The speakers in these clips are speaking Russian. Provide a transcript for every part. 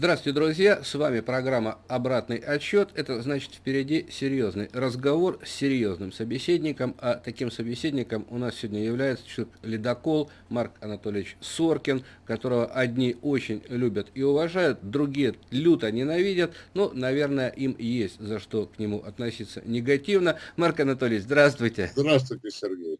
Здравствуйте, друзья! С вами программа «Обратный отчет». Это значит впереди серьезный разговор с серьезным собеседником. А таким собеседником у нас сегодня является человек ледокол Марк Анатольевич Соркин, которого одни очень любят и уважают, другие люто ненавидят. Ну, наверное, им есть за что к нему относиться негативно. Марк Анатольевич, здравствуйте! Здравствуйте, Сергей!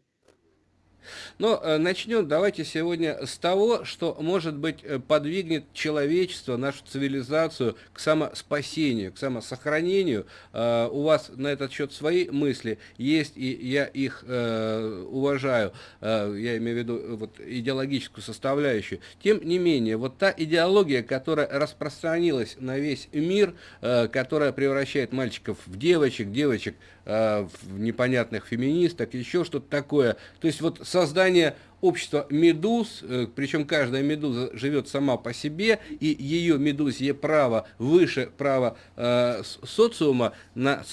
Но э, начнем давайте сегодня с того, что, может быть, э, подвигнет человечество, нашу цивилизацию к самоспасению, к самосохранению. Э, у вас на этот счет свои мысли есть, и я их уважаю, я имею в виду вот, идеологическую составляющую. Тем не менее, вот та идеология, которая распространилась на весь мир, которая превращает мальчиков в девочек, девочек в непонятных феминисток, еще что-то такое. То есть вот создание общества медуз, э, причем каждая медуза живет сама по себе, и ее медузье право выше права э, социума на,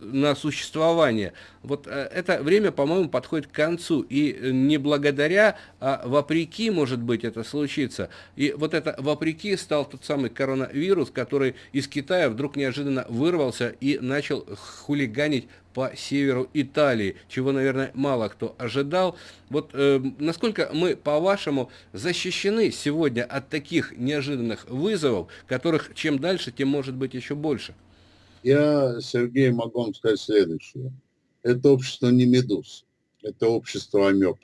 на существование. Вот э, это время, по-моему, подходит к концу, и не благодаря, а вопреки, может быть, это случится. И вот это вопреки стал тот самый коронавирус, который из Китая вдруг неожиданно вырвался и начал хулиганить по северу Италии, чего, наверное, мало кто ожидал. Вот э, насколько мы, по-вашему, защищены сегодня от таких неожиданных вызовов, которых чем дальше, тем может быть еще больше? Я, Сергей, могу вам сказать следующее. Это общество не медуз, это общество амеб.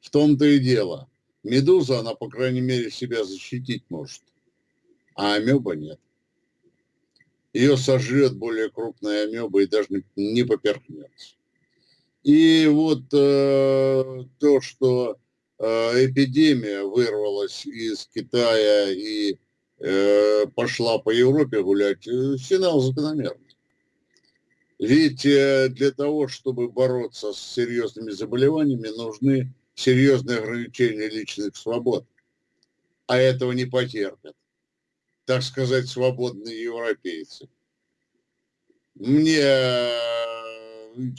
В том-то и дело. Медуза, она, по крайней мере, себя защитить может, а амеба нет ее сожрет более крупная амеба и даже не, не поперхнется. И вот э, то, что э, эпидемия вырвалась из Китая и э, пошла по Европе гулять, э, сигнал закономерный. Ведь э, для того, чтобы бороться с серьезными заболеваниями, нужны серьезные ограничения личных свобод. А этого не потерпят так сказать, свободные европейцы. Мне,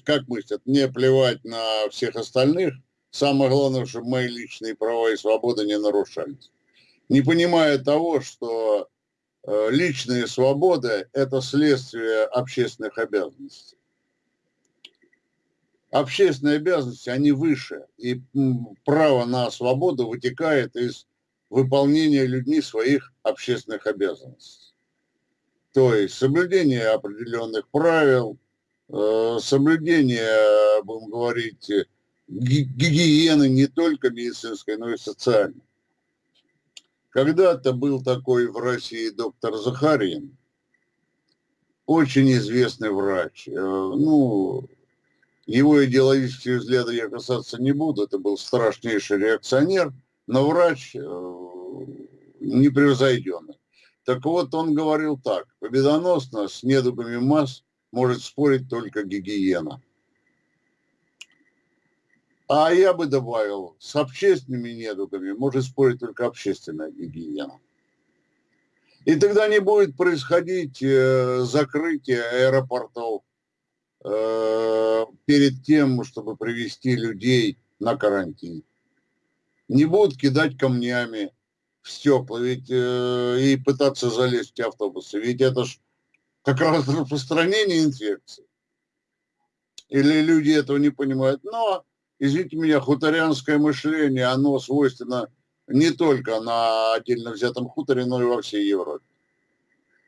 как мыслят, мне плевать на всех остальных. Самое главное, чтобы мои личные права и свободы не нарушались. Не понимая того, что э, личные свободы – это следствие общественных обязанностей. Общественные обязанности, они выше, и право на свободу вытекает из выполнения людьми своих общественных обязанностей. То есть соблюдение определенных правил, э, соблюдение, будем говорить, гигиены не только медицинской, но и социальной. Когда-то был такой в России доктор Захарин, очень известный врач. Э, ну, его идеологические взгляды я касаться не буду, это был страшнейший реакционер – но врач э, непревзойденный. Так вот, он говорил так, победоносно с недугами масс может спорить только гигиена. А я бы добавил, с общественными недугами может спорить только общественная гигиена. И тогда не будет происходить э, закрытие аэропортов э, перед тем, чтобы привести людей на карантин не будут кидать камнями в стекла ведь, э, и пытаться залезть в автобусы. Ведь это ж как раз распространение инфекции. Или люди этого не понимают. Но, извините меня, хуторянское мышление, оно свойственно не только на отдельно взятом хуторе, но и во всей Европе.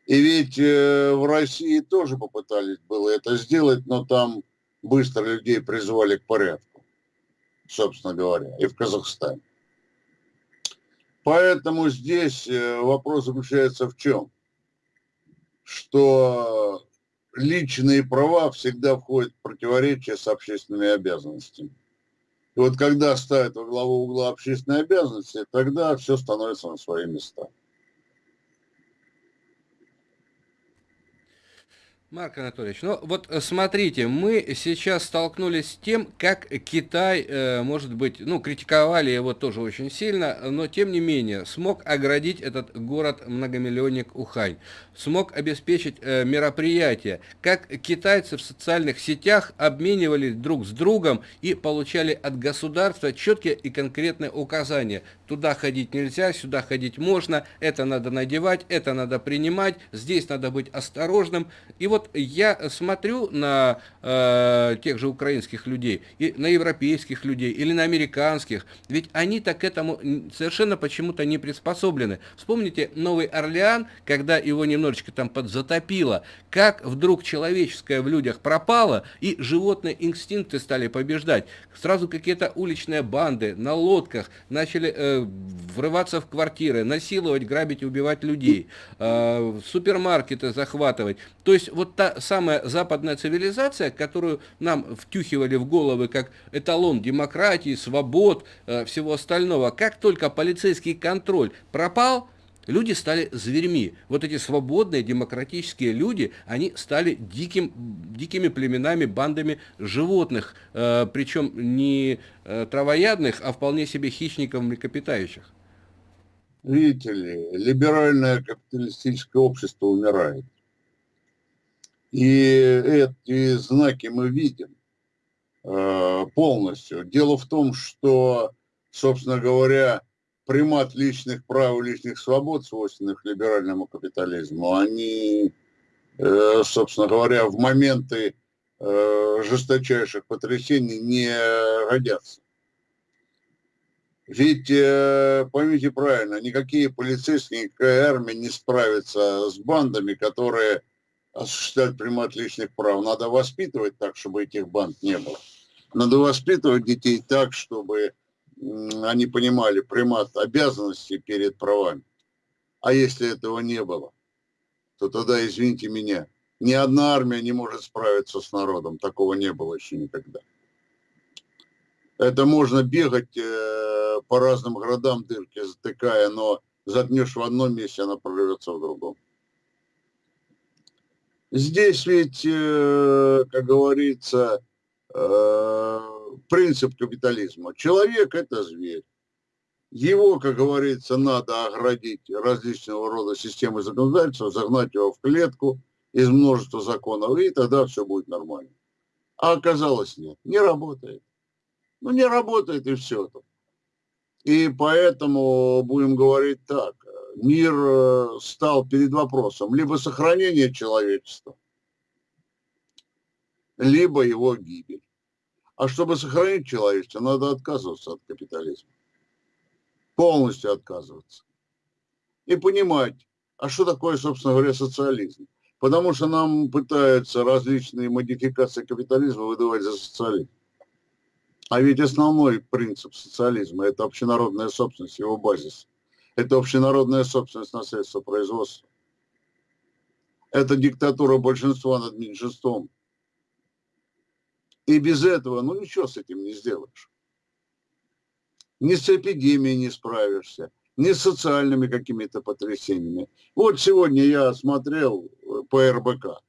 И ведь э, в России тоже попытались было это сделать, но там быстро людей призвали к порядку, собственно говоря, и в Казахстане. Поэтому здесь э, вопрос заключается в чем? Что личные права всегда входят в противоречие с общественными обязанностями. И вот когда ставят во главу угла общественные обязанности, тогда все становится на свои места. Марк Анатольевич, ну вот э, смотрите, мы сейчас столкнулись с тем, как Китай, э, может быть, ну, критиковали его тоже очень сильно, но тем не менее смог оградить этот город-многомиллионник Ухань, смог обеспечить э, мероприятия, как китайцы в социальных сетях обменивались друг с другом и получали от государства четкие и конкретные указания. Туда ходить нельзя, сюда ходить можно, это надо надевать, это надо принимать, здесь надо быть осторожным. И вот вот я смотрю на э, тех же украинских людей, и на европейских людей, или на американских, ведь они так к этому совершенно почему-то не приспособлены. Вспомните Новый Орлеан, когда его немножечко там подзатопило, как вдруг человеческое в людях пропало, и животные инстинкты стали побеждать. Сразу какие-то уличные банды на лодках начали э, врываться в квартиры, насиловать, грабить убивать людей, э, супермаркеты захватывать. То есть вот та самая западная цивилизация, которую нам втюхивали в головы как эталон демократии, свобод, э, всего остального, как только полицейский контроль пропал, люди стали зверьми. Вот эти свободные демократические люди, они стали диким, дикими племенами, бандами животных, э, причем не э, травоядных, а вполне себе хищников млекопитающих. Видите ли, либеральное капиталистическое общество умирает. И эти знаки мы видим э, полностью. Дело в том, что, собственно говоря, примат личных прав и личных свобод, свойственных либеральному капитализму, они, э, собственно говоря, в моменты э, жесточайших потрясений не годятся. Ведь, поймите правильно, никакие полицейские, никакая армия не справится с бандами, которые осуществлять примат личных прав. Надо воспитывать так, чтобы этих банд не было. Надо воспитывать детей так, чтобы они понимали примат обязанностей перед правами. А если этого не было, то тогда, извините меня, ни одна армия не может справиться с народом. Такого не было еще никогда. Это можно бегать э, по разным городам дырки, затыкая, но заткнешь в одном месте, она прорвется в другом. Здесь ведь, э, как говорится, э, принцип капитализма. Человек – это зверь. Его, как говорится, надо оградить различного рода системы законодательства, загнать его в клетку из множества законов, и тогда все будет нормально. А оказалось нет, не работает. Ну, не работает и все. И поэтому будем говорить так мир э, стал перед вопросом либо сохранения человечества, либо его гибель. А чтобы сохранить человечество, надо отказываться от капитализма. Полностью отказываться. И понимать, а что такое, собственно говоря, социализм. Потому что нам пытаются различные модификации капитализма выдавать за социализм. А ведь основной принцип социализма – это общенародная собственность, его базис – это общенародная собственность на средства производства. Это диктатура большинства над меньшинством. И без этого, ну ничего с этим не сделаешь. Ни с эпидемией не справишься, ни с социальными какими-то потрясениями. Вот сегодня я смотрел э, по РБК.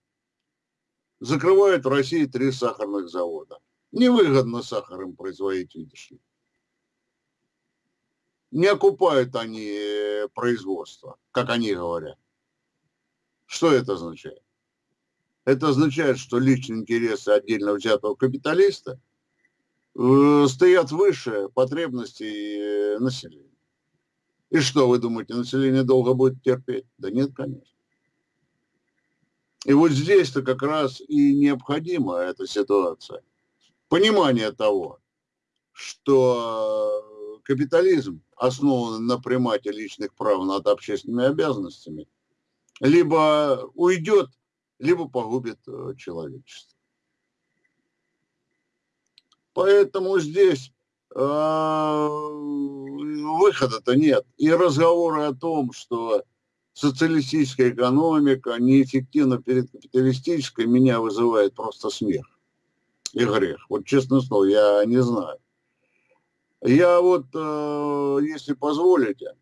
Закрывают в России три сахарных завода. Невыгодно сахар им производить, видишь ли не окупают они э, производство, как они говорят. Что это означает? Это означает, что личные интересы отдельно взятого капиталиста э, стоят выше потребностей э, населения. И что, вы думаете, население долго будет терпеть? Да нет, конечно. И вот здесь-то как раз и необходима эта ситуация. Понимание того, что капитализм основаны на примате личных прав над общественными обязанностями, либо уйдет, либо погубит э, человечество. Поэтому здесь э, выхода-то нет. И разговоры о том, что социалистическая экономика неэффективна перед капиталистической, меня вызывает просто смех и грех. Вот честно слово, я не знаю. Я вот, э, если позволите,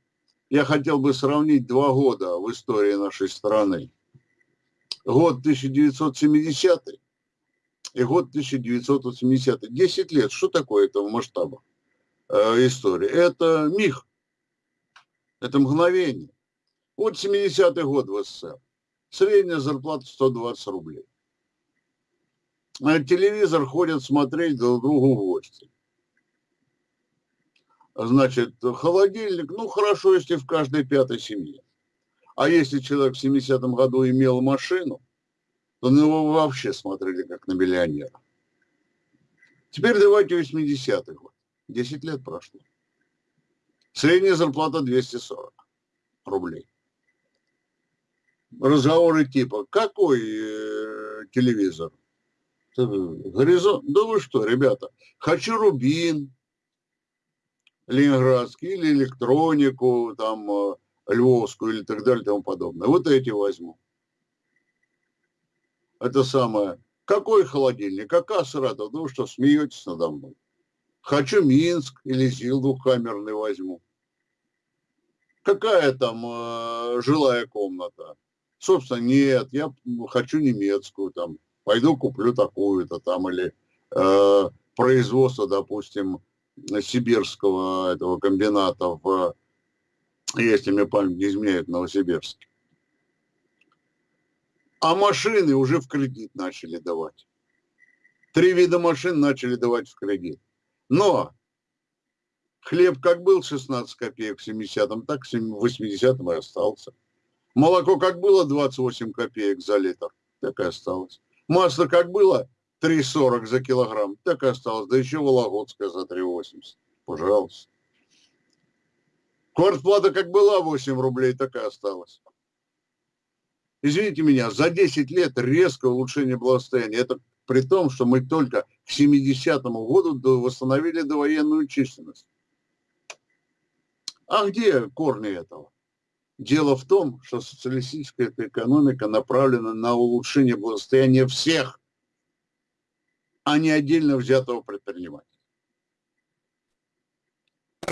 я хотел бы сравнить два года в истории нашей страны. год 1970 и год 1980. 10 лет. Что такое этого масштаба э, истории? Это миг. Это мгновение. Вот 70-й год в СССР. Средняя зарплата 120 рублей. А телевизор ходят смотреть друг другу в гости. Значит, холодильник, ну хорошо, если в каждой пятой семье. А если человек в 70-м году имел машину, то на него вообще смотрели как на миллионера. Теперь давайте 80-й год. 10 лет прошло. Средняя зарплата 240 рублей. Разговоры типа, какой э, телевизор? Горизонт? Да вы что, ребята, хочу Рубин, Ленинградский, или электронику, там, э, Львовскую, или так далее, и тому подобное. Вот эти возьму это самое, какой холодильник, какая Саратов, ну что, смеетесь надо мной. Хочу Минск или ЗИЛ двухкамерный возьму. Какая там э, жилая комната? Собственно, нет, я хочу немецкую там. Пойду куплю такую-то там или э, производство, допустим, сибирского этого комбината в, если мне память не изменяет, Новосибирске. А машины уже в кредит начали давать. Три вида машин начали давать в кредит. Но хлеб как был 16 копеек в 70-м, так в 80-м и остался. Молоко как было 28 копеек за литр, так и осталось. Масло как было 3,40 за килограмм, так и осталось. Да еще Вологодское за 3,80. Пожалуйста. Квартплата как была 8 рублей, так и осталось извините меня, за 10 лет резкое улучшение благосостояния. Это при том, что мы только к 70-му году восстановили довоенную численность. А где корни этого? Дело в том, что социалистическая экономика направлена на улучшение благосостояния всех, а не отдельно взятого предпринимателя.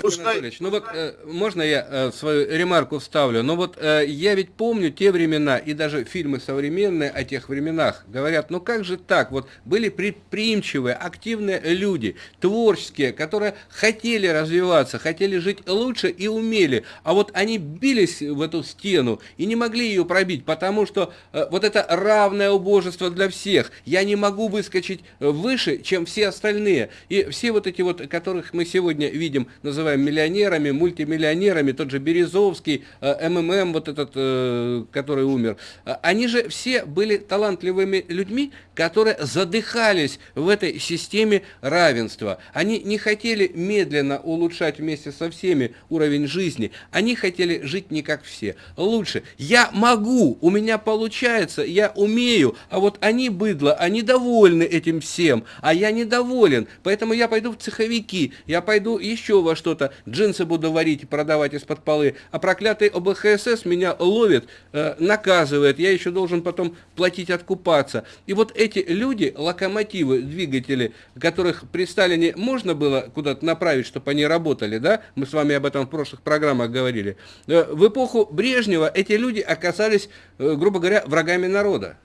Пускай... ну вот э, можно я э, свою ремарку вставлю? Ну вот э, я ведь помню те времена, и даже фильмы современные о тех временах говорят, ну как же так, вот были предприимчивые, активные люди, творческие, которые хотели развиваться, хотели жить лучше и умели, а вот они бились в эту стену и не могли ее пробить, потому что э, вот это равное убожество для всех, я не могу выскочить выше, чем все остальные, и все вот эти вот, которых мы сегодня видим, называют называем миллионерами, мультимиллионерами, тот же Березовский, э, МММ, вот этот, э, который умер, э, они же все были талантливыми людьми, которые задыхались в этой системе равенства. Они не хотели медленно улучшать вместе со всеми уровень жизни, они хотели жить не как все. Лучше. Я могу, у меня получается, я умею, а вот они быдло, они довольны этим всем, а я недоволен, поэтому я пойду в цеховики, я пойду еще во что что-то, джинсы буду варить и продавать из-под полы, а проклятый ОБХСС меня ловит, э, наказывает, я еще должен потом платить откупаться. И вот эти люди, локомотивы, двигатели, которых при Сталине можно было куда-то направить, чтобы они работали, да, мы с вами об этом в прошлых программах говорили, э, в эпоху Брежнева эти люди оказались, э, грубо говоря, врагами народа.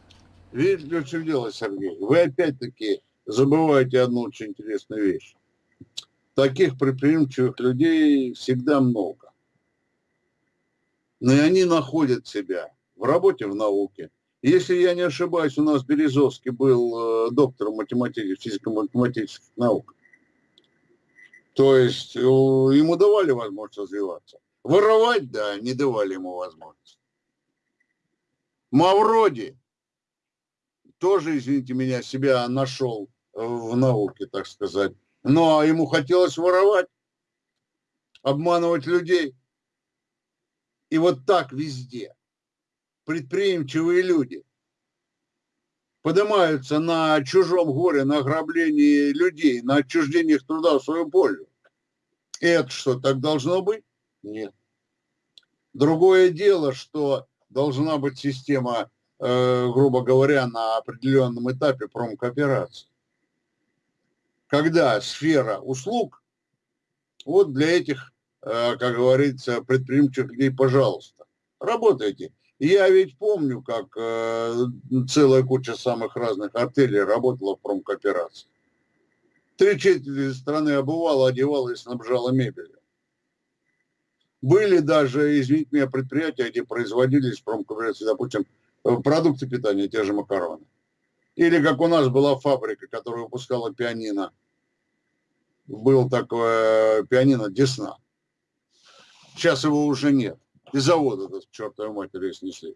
Видите, что дело, Сергей? Вы опять-таки забываете одну очень интересную вещь таких предприимчивых людей всегда много. Но и они находят себя в работе, в науке. Если я не ошибаюсь, у нас Березовский был э, доктором математики, физико-математических наук. То есть э, ему давали возможность развиваться. Воровать, да, не давали ему возможность. Мавроди тоже, извините меня, себя нашел в науке, так сказать. Но ему хотелось воровать, обманывать людей. И вот так везде предприимчивые люди поднимаются на чужом горе, на ограблении людей, на отчуждении их труда в свою пользу. И это что, так должно быть? Нет. Другое дело, что должна быть система, э, грубо говоря, на определенном этапе промкооперации когда сфера услуг, вот для этих, э, как говорится, предприимчивых людей, пожалуйста, работайте. Я ведь помню, как э, целая куча самых разных отелей работала в промкооперации. Три четверти страны обувала, одевала и снабжала мебелью. Были даже, извините меня, предприятия, где производились промкооперации, допустим, э, продукты питания, те же макароны. Или как у нас была фабрика, которая выпускала пианино. Был такое пианино Десна. Сейчас его уже нет. И завод этот, чертовой матери, снесли.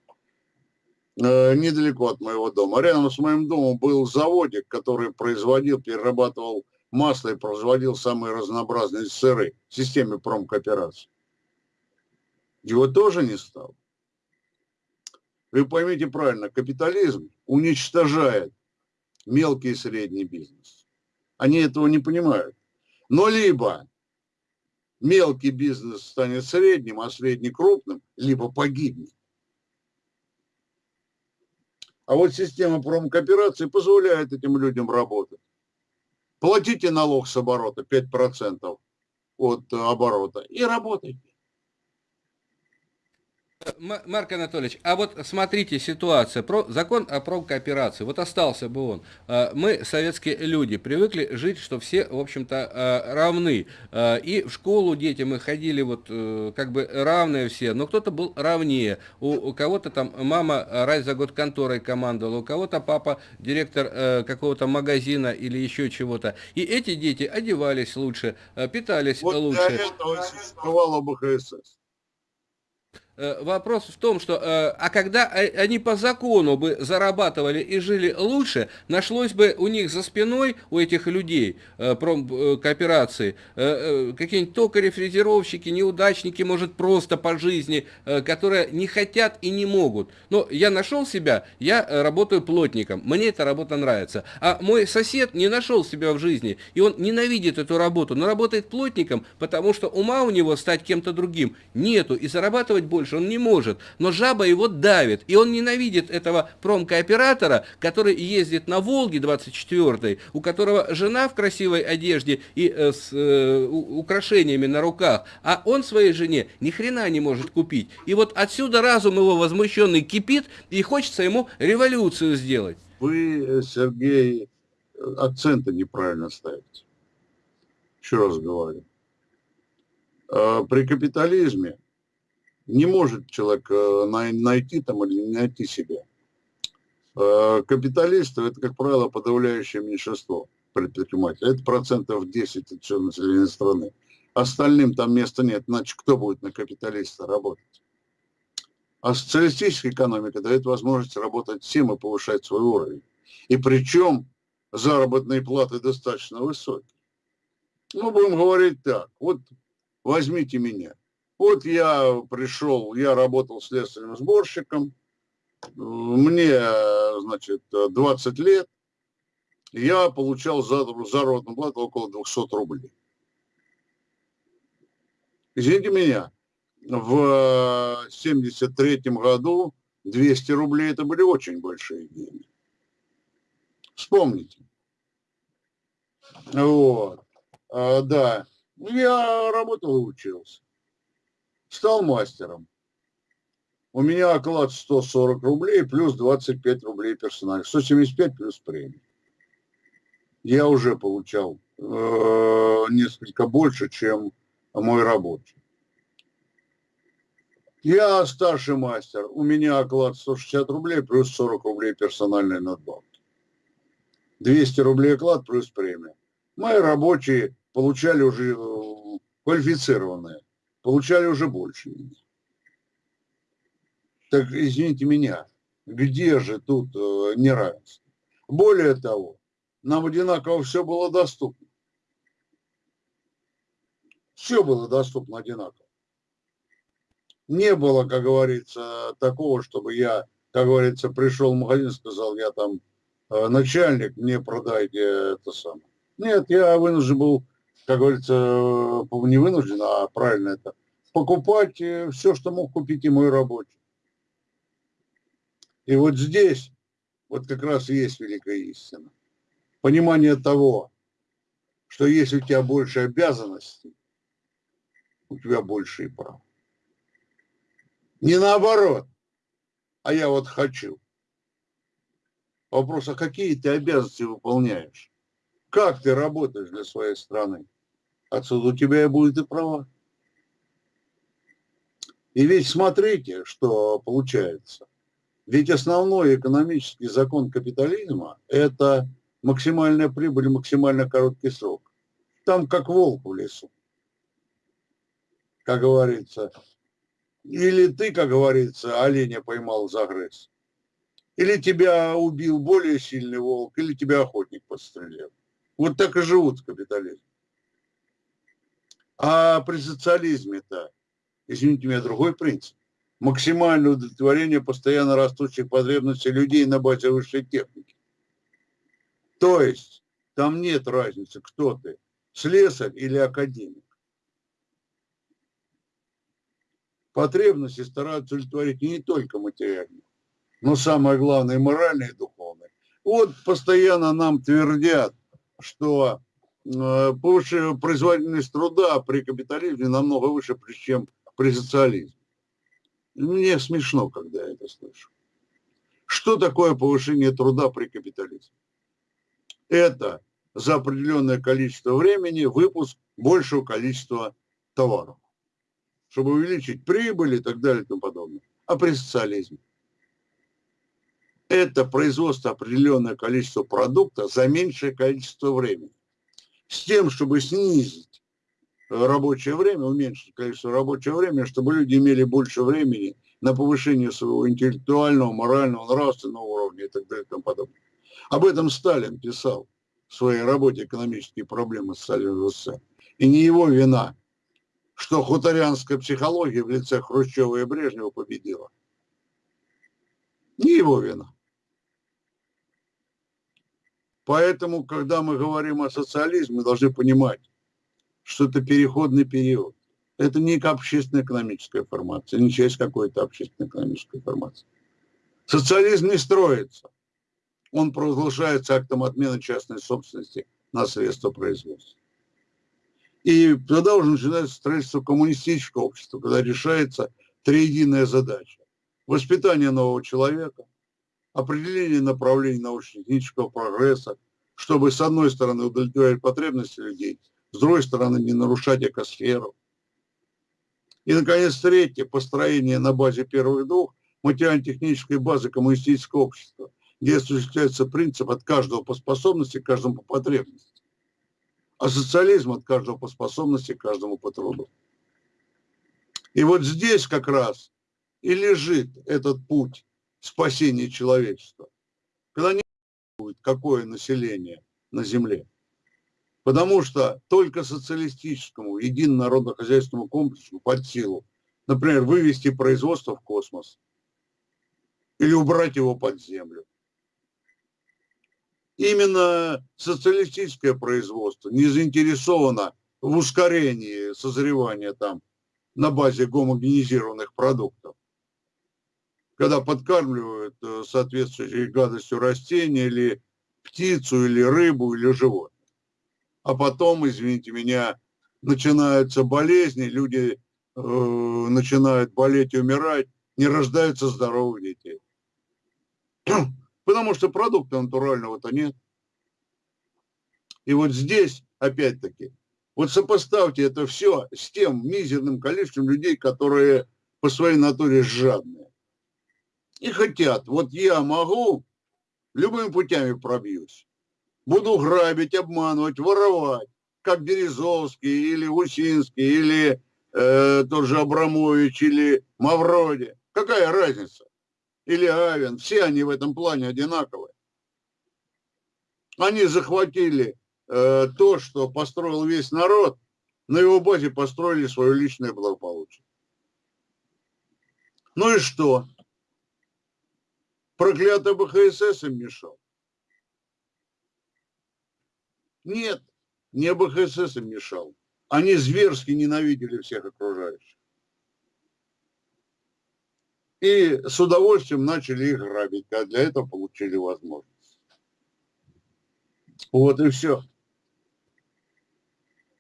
Э, недалеко от моего дома. Рядом с моим домом был заводик, который производил, перерабатывал масло и производил самые разнообразные сыры в системе промкооперации. Его тоже не стало. Вы поймите правильно, капитализм уничтожает мелкий и средний бизнес. Они этого не понимают. Но либо мелкий бизнес станет средним, а средний крупным, либо погибнет. А вот система промкооперации позволяет этим людям работать. Платите налог с оборота 5% от оборота и работайте. Марк Анатольевич, а вот смотрите ситуация, про, закон о промкооперации, вот остался бы он. А, мы, советские люди, привыкли жить, что все, в общем-то, а, равны. А, и в школу дети мы ходили вот э, как бы равные все, но кто-то был равнее. У, у кого-то там мама раз за год конторой командовала, у кого-то папа директор э, какого-то магазина или еще чего-то. И эти дети одевались лучше, питались вот лучше. Вот для этого существовало БХСС. Э, вопрос в том, что, э, а когда они по закону бы зарабатывали и жили лучше, нашлось бы у них за спиной, у этих людей, э, кооперации, какие-нибудь токари, фрезеровщики, неудачники, может, просто по жизни, которые не хотят и не могут. Но я нашел себя, я работаю плотником, мне эта работа нравится. А мой сосед не нашел себя в жизни, и он ненавидит эту работу, но работает плотником, потому что ума у него стать кем-то другим нету, и зарабатывать больше больше, он не может. Но жаба его давит, и он ненавидит этого промкооператора, который ездит на Волге 24 у которого жена в красивой одежде и э, с э, украшениями на руках, а он своей жене ни хрена не может купить. И вот отсюда разум его возмущенный кипит, и хочется ему революцию сделать. Вы, Сергей, акценты неправильно ставите. Еще раз говорю. А, при капитализме не может человек э, найти там или не найти себя. Э, капиталисты – это, как правило, подавляющее меньшинство предпринимателей. Это процентов 10 от всего населения страны. Остальным там места нет, иначе кто будет на капиталиста работать? А социалистическая экономика дает возможность работать всем и повышать свой уровень. И причем заработные платы достаточно высокие. Ну, будем говорить так, вот возьмите меня – вот я пришел, я работал следственным сборщиком, мне, значит, 20 лет, я получал заработную плату около 200 рублей. Извините меня, в 73 году 200 рублей это были очень большие деньги. Вспомните. Вот. А, да. Я работал и учился стал мастером. У меня оклад 140 рублей плюс 25 рублей персональных. 175 плюс премия. Я уже получал э, несколько больше, чем мой рабочий. Я старший мастер. У меня оклад 160 рублей плюс 40 рублей персональной надбавки. 200 рублей оклад плюс премия. Мои рабочие получали уже э, квалифицированные получали уже больше. Так, извините меня, где же тут э, неравенство? Более того, нам одинаково все было доступно. Все было доступно одинаково. Не было, как говорится, такого, чтобы я, как говорится, пришел в магазин сказал, я там э, начальник, мне продайте это самое. Нет, я вынужден был как говорится, не вынужден, а правильно это, покупать э, все, что мог купить и мой рабочий. И вот здесь вот как раз и есть великая истина. Понимание того, что если у тебя больше обязанностей, у тебя больше и прав. Не наоборот. а я вот хочу. Вопрос, а какие ты обязанности выполняешь? Как ты работаешь для своей страны? Отсюда у тебя и будет и права. И ведь смотрите, что получается. Ведь основной экономический закон капитализма – это максимальная прибыль, максимально короткий срок. Там как волк в лесу, как говорится. Или ты, как говорится, оленя поймал за грыз. Или тебя убил более сильный волк, или тебя охотник подстрелил. Вот так и живут в. А при социализме-то, извините меня, другой принцип. Максимальное удовлетворение постоянно растущих потребностей людей на базе высшей техники. То есть там нет разницы, кто ты, слесарь или академик. Потребности стараются удовлетворить не только материальные, но самое главное, моральные и духовные. Вот постоянно нам твердят, что э, производительность труда при капитализме намного выше, чем при социализме. Мне смешно, когда я это слышу. Что такое повышение труда при капитализме? Это за определенное количество времени выпуск большего количества товаров, чтобы увеличить прибыль и так далее и тому подобное. А при социализме? Это производство определенное количество продукта за меньшее количество времени. С тем, чтобы снизить рабочее время, уменьшить количество рабочего времени, чтобы люди имели больше времени на повышение своего интеллектуального, морального, нравственного уровня и так далее и тому подобное. Об этом Сталин писал в своей работе «Экономические проблемы социального СССР». И не его вина, что хуторянская психология в лице Хрущева и Брежнева победила. Не его вина. Поэтому, когда мы говорим о социализме, мы должны понимать, что это переходный период. Это не общественно-экономическая формация, не часть какой-то общественно-экономической формации. Социализм не строится. Он провозглашается актом отмены частной собственности на средства производства. И тогда уже начинается строительство коммунистического общества, когда решается триединая задача. Воспитание нового человека, определение направлений научно-технического прогресса, чтобы с одной стороны удовлетворять потребности людей, с другой стороны не нарушать экосферу. И, наконец, третье, построение на базе первых двух материально-технической базы коммунистического общества, где осуществляется принцип от каждого по способности, каждому по потребности, а социализм от каждого по способности, каждому по труду. И вот здесь как раз и лежит этот путь спасения человечества, когда не будет какое население на Земле. Потому что только социалистическому единому народно-хозяйственному комплексу под силу, например, вывести производство в космос или убрать его под землю. Именно социалистическое производство не заинтересовано в ускорении созревания там на базе гомогенизированных продуктов. Когда подкармливают э, соответствующей гадостью растения или птицу, или рыбу, или животное а потом, извините меня, начинаются болезни, люди э, начинают болеть и умирать, не рождаются здоровых детей. Потому что продукта натурального-то нет. И вот здесь, опять-таки, вот сопоставьте это все с тем мизерным количеством людей, которые по своей натуре жадные. И хотят, вот я могу, любыми путями пробьюсь буду грабить, обманывать, воровать, как Березовский или Гусинский, или э, тот же Абрамович, или Мавроди. Какая разница? Или Авен. Все они в этом плане одинаковые. Они захватили э, то, что построил весь народ, на его базе построили свое личное благополучие. Ну и что? Проклятый БХСС им мешал. Нет, не БХСС им мешал. Они зверски ненавидели всех окружающих. И с удовольствием начали их грабить, а для этого получили возможность. Вот и все.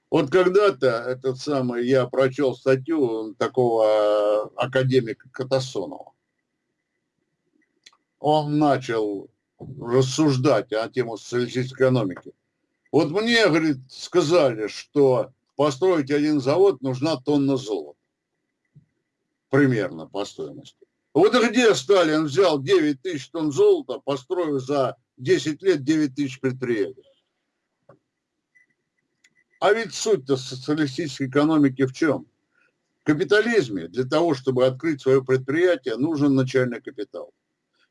Вот когда-то этот самый, я прочел статью такого академика Катасонова. Он начал рассуждать о тему социалистической экономики. Вот мне, говорит, сказали, что построить один завод нужна тонна золота. Примерно по стоимости. Вот где Сталин взял 9 тысяч тонн золота, построив за 10 лет 9 тысяч предприятий? А ведь суть-то социалистической экономики в чем? В капитализме для того, чтобы открыть свое предприятие, нужен начальный капитал.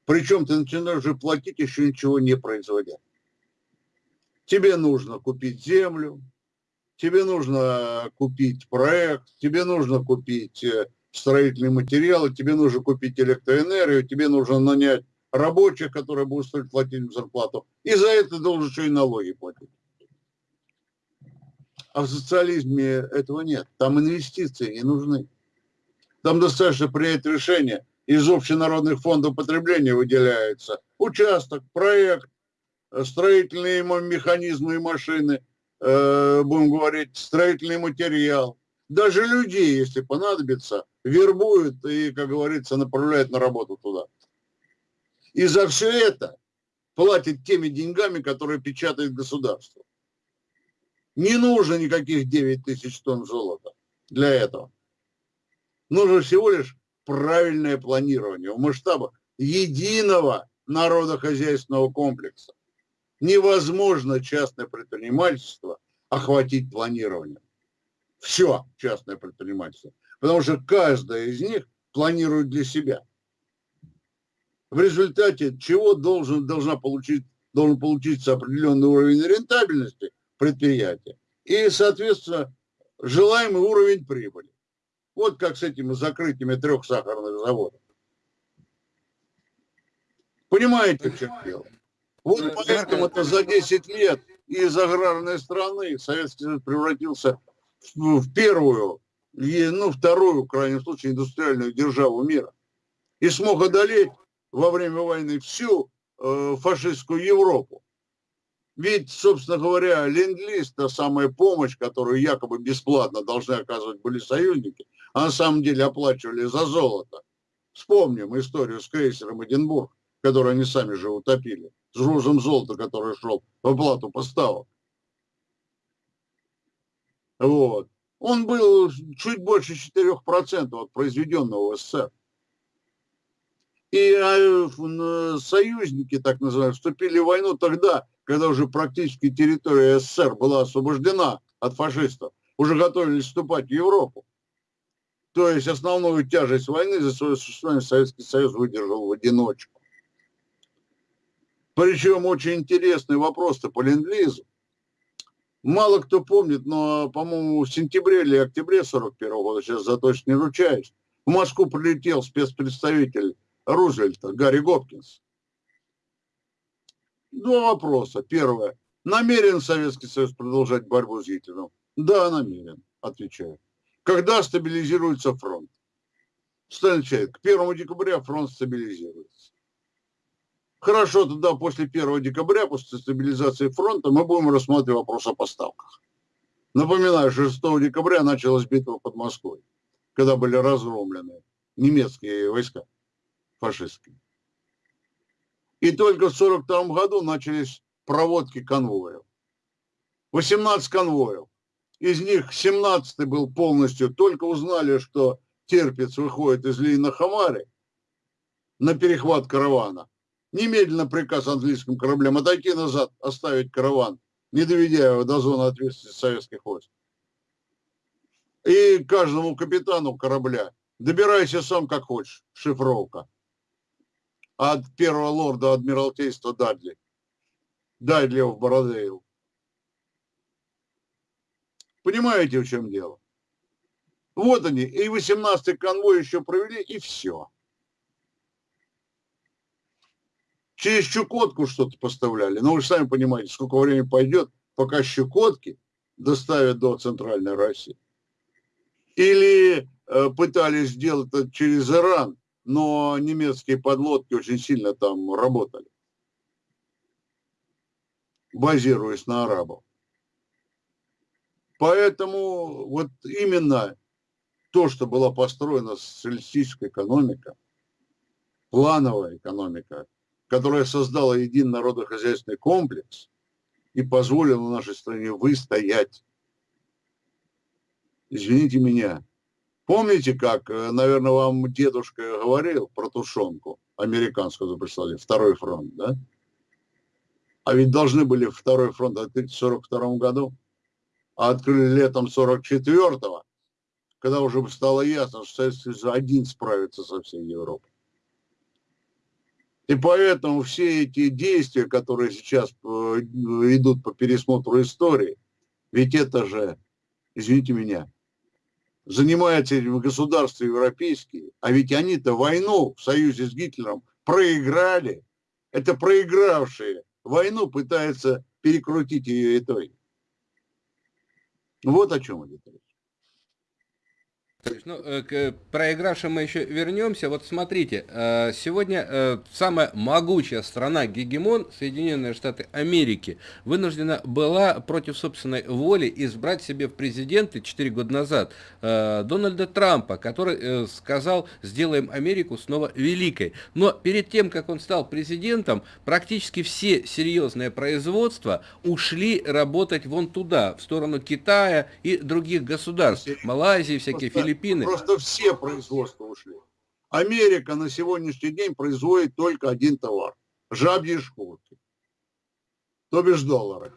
Причем ты начинаешь уже платить, еще ничего не производя. Тебе нужно купить землю, тебе нужно купить проект, тебе нужно купить э, строительные материалы, тебе нужно купить электроэнергию, тебе нужно нанять рабочих, которые будут стоить платить зарплату. И за это должен еще и налоги платить. А в социализме этого нет. Там инвестиции не нужны. Там достаточно принять решение. Из общенародных фондов потребления выделяется участок, проект, строительные механизмы и машины, э, будем говорить, строительный материал. Даже людей, если понадобится, вербуют и, как говорится, направляют на работу туда. И за все это платят теми деньгами, которые печатает государство. Не нужно никаких 9 тысяч тонн золота для этого. Нужно всего лишь правильное планирование в масштабах единого народохозяйственного комплекса. Невозможно частное предпринимательство охватить планированием. Все частное предпринимательство. Потому что каждая из них планирует для себя. В результате чего должен, должна получить, должен получиться определенный уровень рентабельности – предприятия. И, соответственно, желаемый уровень прибыли. Вот как с этими закрытиями трех сахарных заводов. Понимаете, в чем дело? Вот поэтому это за 10 лет из аграрной страны Советский Союз превратился в первую, ну, вторую, в крайнем случае, индустриальную державу мира. И смог одолеть во время войны всю э, фашистскую Европу. Ведь, собственно говоря, ленд-лиз, та самая помощь, которую якобы бесплатно должны оказывать были союзники, а на самом деле оплачивали за золото. Вспомним историю с крейсером Эдинбург, который они сами же утопили, с грузом золота, который шел в оплату поставок. Вот. Он был чуть больше 4% от произведенного в СССР. И а, союзники, так называемые, вступили в войну тогда, когда уже практически территория СССР была освобождена от фашистов, уже готовились вступать в Европу. То есть основную тяжесть войны за свое существование Советский Союз выдержал в одиночку. Причем очень интересный вопрос-то по ленд -лизу. Мало кто помнит, но, по-моему, в сентябре или октябре 41 года, сейчас за точно не ручаюсь, в Москву прилетел спецпредставитель Рузвельта Гарри Гопкинс. Два вопроса. Первое. Намерен Советский Союз продолжать борьбу с Гитлером? Да, намерен, отвечаю. Когда стабилизируется фронт? Сталин отвечает, к 1 декабря фронт стабилизируется. Хорошо, тогда после 1 декабря, после стабилизации фронта, мы будем рассматривать вопрос о поставках. Напоминаю, 6 декабря началась битва под Москвой, когда были разгромлены немецкие войска фашистские. И только в 1942 году начались проводки конвоев. 18 конвоев. Из них 17 был полностью, только узнали, что терпец выходит из Лейна-Хамари на перехват каравана. Немедленно приказ английским кораблям отойти назад, оставить караван, не доведя его до зоны ответственности советских войск. И каждому капитану корабля добирайся сам как хочешь, шифровка от первого лорда Адмиралтейства Дадли. Дадли в Бородейл. Понимаете, в чем дело? Вот они, и 18-й конвой еще провели, и все. Через Чукотку что-то поставляли. Но вы же сами понимаете, сколько времени пойдет, пока Щекотки доставят до Центральной России. Или э, пытались сделать это через Иран, но немецкие подлодки очень сильно там работали, базируясь на арабов. Поэтому вот именно то, что была построена социалистическая экономика, плановая экономика, которая создала единый народохозяйственный комплекс и позволила нашей стране выстоять. Извините меня. Помните, как, э, наверное, вам дедушка говорил про тушенку американскую прислали, второй фронт, да? А ведь должны были второй фронт открыть в 42 году, а открыли летом 44-го, когда уже стало ясно, что Советский Союз один справится со всей Европой. И поэтому все эти действия, которые сейчас э, идут по пересмотру истории, ведь это же, извините меня, занимаются этим государства европейские, а ведь они-то войну в союзе с Гитлером проиграли. Это проигравшие войну пытаются перекрутить ее итоги. Вот о чем идет речь. Ну, э, к проигравшим мы еще вернемся. Вот смотрите, э, сегодня э, самая могучая страна гегемон, Соединенные Штаты Америки, вынуждена была против собственной воли избрать себе в президенты 4 года назад Дональда Трампа, который сказал, сделаем Америку снова великой. Но перед тем, как он стал президентом, практически все серьезные производства ушли работать вон туда, в сторону Китая и других государств, Малайзии, всякие Филиппины. Филиппины. Просто все производства ушли. Америка на сегодняшний день производит только один товар. Жабьи шкурки. То бишь доллары.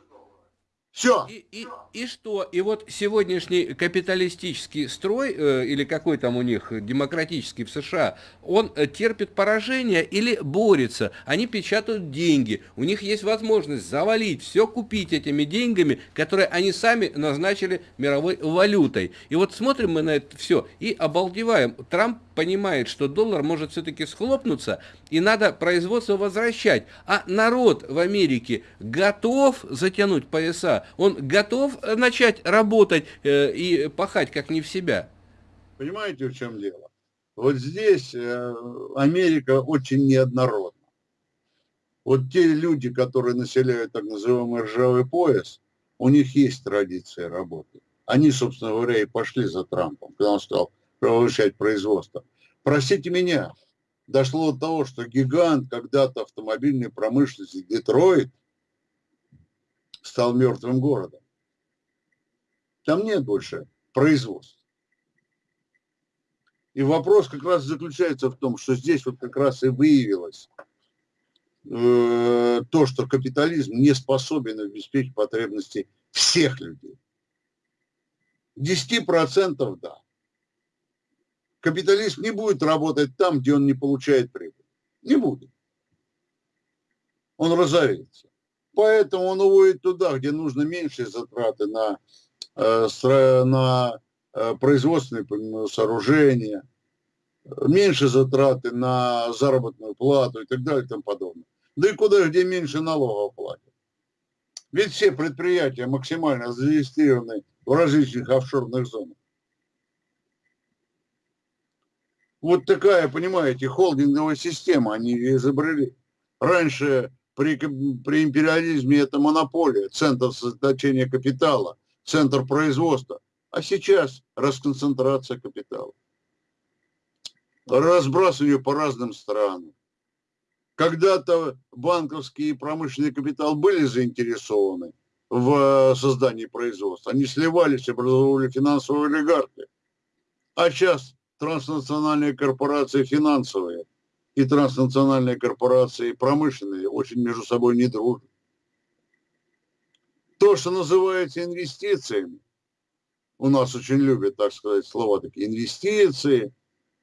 Все. И, и, и что? И вот сегодняшний капиталистический строй, э, или какой там у них демократический в США, он э, терпит поражение или борется. Они печатают деньги. У них есть возможность завалить, все купить этими деньгами, которые они сами назначили мировой валютой. И вот смотрим мы на это все и обалдеваем. Трамп понимает, что доллар может все-таки схлопнуться, и надо производство возвращать. А народ в Америке готов затянуть пояса, он готов э, начать работать э, и пахать как не в себя. Понимаете, в чем дело? Вот здесь э, Америка очень неоднородна. Вот те люди, которые населяют так называемый ржавый пояс, у них есть традиция работы. Они, собственно говоря, и пошли за Трампом, когда он стал повышать производство. Простите меня, дошло до того, что гигант когда-то автомобильной промышленности Детройт стал мертвым городом. Там нет больше производства. И вопрос как раз заключается в том, что здесь вот как раз и выявилось э, то, что капитализм не способен обеспечить потребности всех людей. 10% да. Капиталист не будет работать там, где он не получает прибыль. Не будет. Он разорится. Поэтому он уводит туда, где нужно меньшие затраты на, э, на э, производственные сооружения, меньше затраты на заработную плату и так далее и тому подобное. Да и куда, где меньше налогов платят. Ведь все предприятия максимально зарегистрированы в различных офшорных зонах. Вот такая, понимаете, холдинговая система они изобрели. Раньше при, при империализме это монополия, центр сосредоточения капитала, центр производства. А сейчас расконцентрация капитала. Разбрасывание по разным странам. Когда-то банковский и промышленный капитал были заинтересованы в создании производства. Они сливались, образовывали финансовые олигархи. А сейчас транснациональные корпорации финансовые – и транснациональные корпорации промышленные очень между собой не дружат. То, что называется инвестициями, у нас очень любят, так сказать, слова такие, инвестиции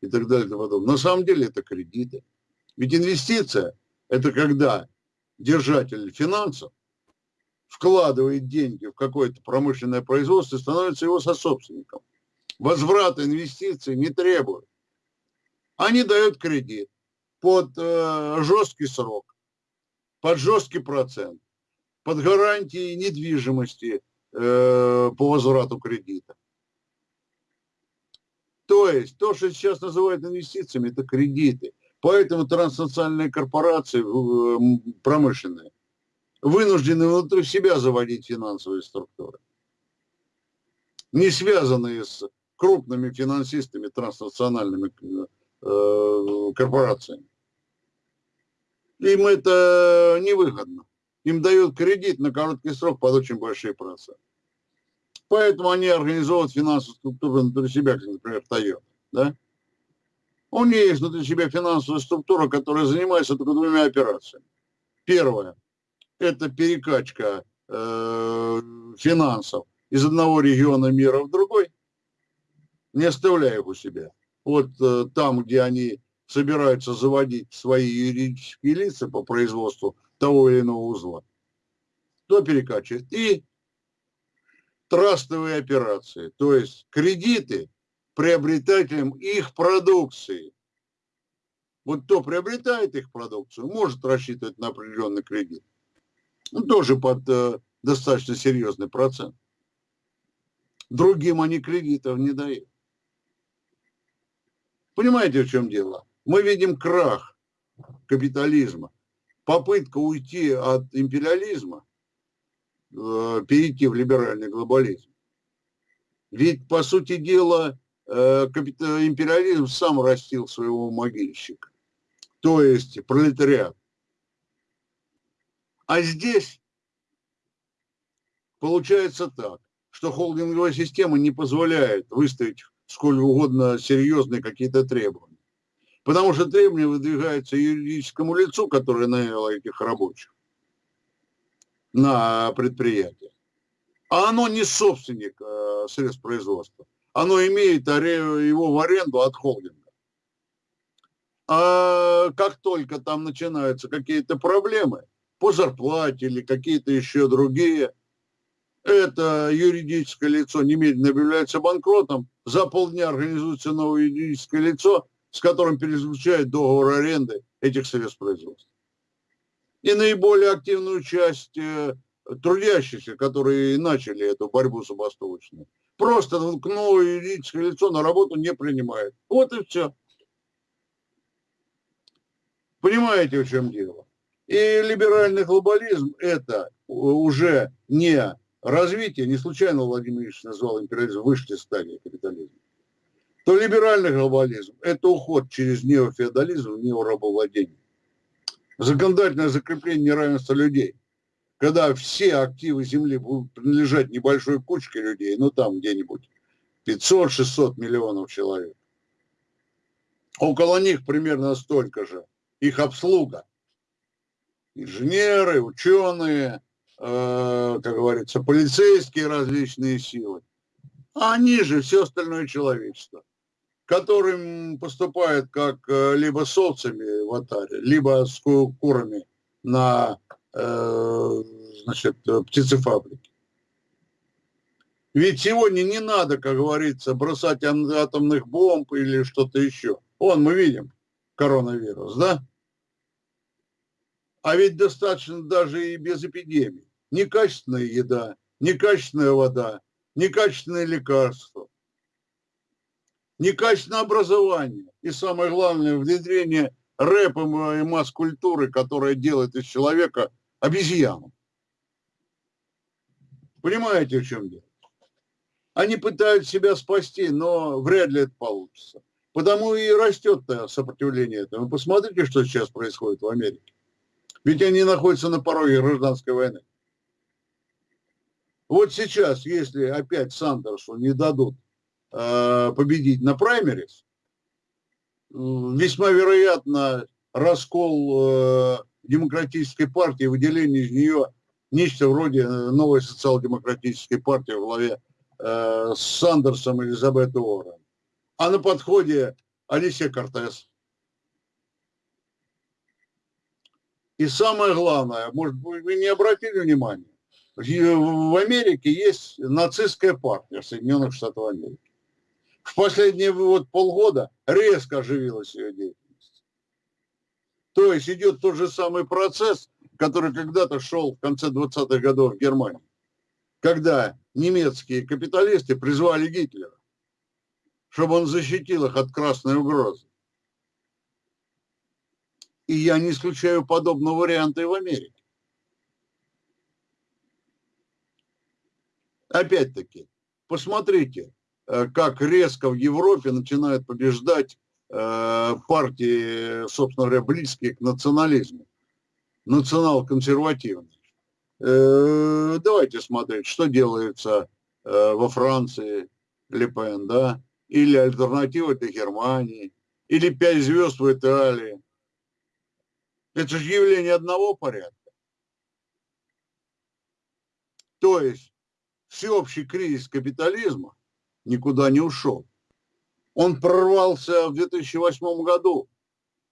и так далее и тому подобное. На самом деле это кредиты. Ведь инвестиция – это когда держатель финансов вкладывает деньги в какое-то промышленное производство и становится его сособственником. Возврата инвестиций не требует. Они дают кредит под э, жесткий срок, под жесткий процент, под гарантией недвижимости э, по возврату кредита. То есть, то, что сейчас называют инвестициями, это кредиты. Поэтому транснациональные корпорации э, промышленные вынуждены внутри себя заводить финансовые структуры, не связанные с крупными финансистами, транснациональными э, корпорациями. Им это невыгодно. Им дают кредит на короткий срок под очень большие проценты. Поэтому они организовывают финансовую структуру внутри себя, как, например, Toyota. Да? У них есть внутри себя финансовая структура, которая занимается только двумя операциями. Первое – это перекачка э, финансов из одного региона мира в другой, не оставляя их у себя. Вот э, там, где они собираются заводить свои юридические лица по производству того или иного узла, то перекачивает. И трастовые операции, то есть кредиты приобретателям их продукции. Вот кто приобретает их продукцию, может рассчитывать на определенный кредит. Ну, тоже под э, достаточно серьезный процент. Другим они кредитов не дают. Понимаете, в чем дело? Мы видим крах капитализма, попытка уйти от империализма, э, перейти в либеральный глобализм. Ведь, по сути дела, Э, империализм сам растил своего могильщика, то есть пролетариат. А здесь получается так, что холдинговая система не позволяет выставить сколь угодно серьезные какие-то требования. Потому что требования выдвигаются юридическому лицу, которое наняло этих рабочих на предприятие. А оно не собственник э, средств производства оно имеет его в аренду от холдинга. А как только там начинаются какие-то проблемы по зарплате или какие-то еще другие, это юридическое лицо немедленно объявляется банкротом, за полдня организуется новое юридическое лицо, с которым перезвучает договор аренды этих средств производства. И наиболее активную часть э, трудящихся, которые начали эту борьбу забастовочную, просто новое юридическое лицо на работу не принимает. Вот и все. Понимаете, в чем дело? И либеральный глобализм – это уже не развитие, не случайно Владимир Ильич назвал империализм высшей стадией капитализма, то либеральный глобализм – это уход через неофеодализм, неорабовладение. Законодательное закрепление неравенства людей – когда все активы земли будут принадлежать небольшой кучке людей, ну там где-нибудь 500-600 миллионов человек, около них примерно столько же, их обслуга, инженеры, ученые, э, как говорится, полицейские различные силы, а они же все остальное человечество, которым поступает как э, либо с овцами в атаре, либо с курами на Э, значит, птицефабрики. Ведь сегодня не надо, как говорится, бросать атомных бомб или что-то еще. Вон мы видим коронавирус, да? А ведь достаточно даже и без эпидемии. Некачественная еда, некачественная вода, некачественные лекарства, некачественное образование и самое главное внедрение рэпа и масс-культуры, которая делает из человека – обезьяну. Понимаете, в чем дело? Они пытаются себя спасти, но вряд ли это получится. Потому и растет сопротивление этому. Посмотрите, что сейчас происходит в Америке. Ведь они находятся на пороге гражданской войны. Вот сейчас, если опять Сандерсу не дадут победить на праймерис, весьма вероятно раскол э, демократической партии, выделение из нее нечто вроде э, новой социал-демократической партии в главе э, с Сандерсом и Элизабет Уоррен. А на подходе Алисия Кортес. И самое главное, может быть, вы не обратили внимания, в Америке есть нацистская партия Соединенных Штатов Америки. В последние вот полгода резко оживилась ее деятельность. То есть идет тот же самый процесс, который когда-то шел в конце 20-х годов в Германии, когда немецкие капиталисты призвали Гитлера, чтобы он защитил их от красной угрозы. И я не исключаю подобного варианта и в Америке. Опять-таки, посмотрите, как резко в Европе начинают побеждать Э, партии, собственно говоря, близкие к национализму. национал-консервативный. Э, давайте смотреть, что делается э, во Франции, Лепен, да, или альтернатива для Германии, или пять звезд в Италии. Это же явление одного порядка. То есть всеобщий кризис капитализма никуда не ушел. Он прорвался в 2008 году.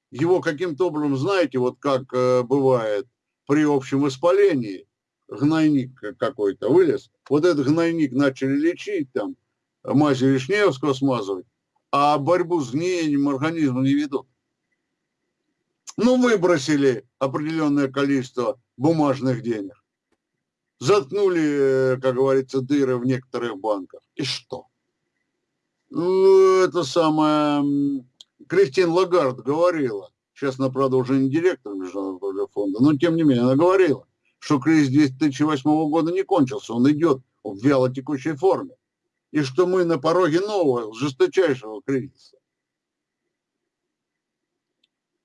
Его каким-то образом, знаете, вот как э, бывает при общем воспалении, гнойник какой-то вылез, вот этот гнойник начали лечить, там, мазью Вишневского смазывать, а борьбу с гниением организма не ведут. Ну, выбросили определенное количество бумажных денег. Заткнули, э, как говорится, дыры в некоторых банках. И что? Ну, это самое... Кристин Лагард говорила, сейчас она, правда, уже не директор Международного фонда, но тем не менее она говорила, что кризис 2008 года не кончился, он идет в вяло текущей форме. И что мы на пороге нового, жесточайшего кризиса.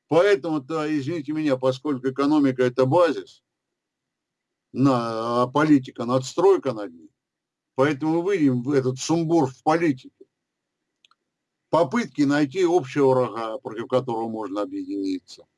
Поэтому-то, извините меня, поскольку экономика – это базис, на, а политика – надстройка над ней, поэтому мы выйдем в этот сумбур в политике. Попытки найти общего врага, против которого можно объединиться –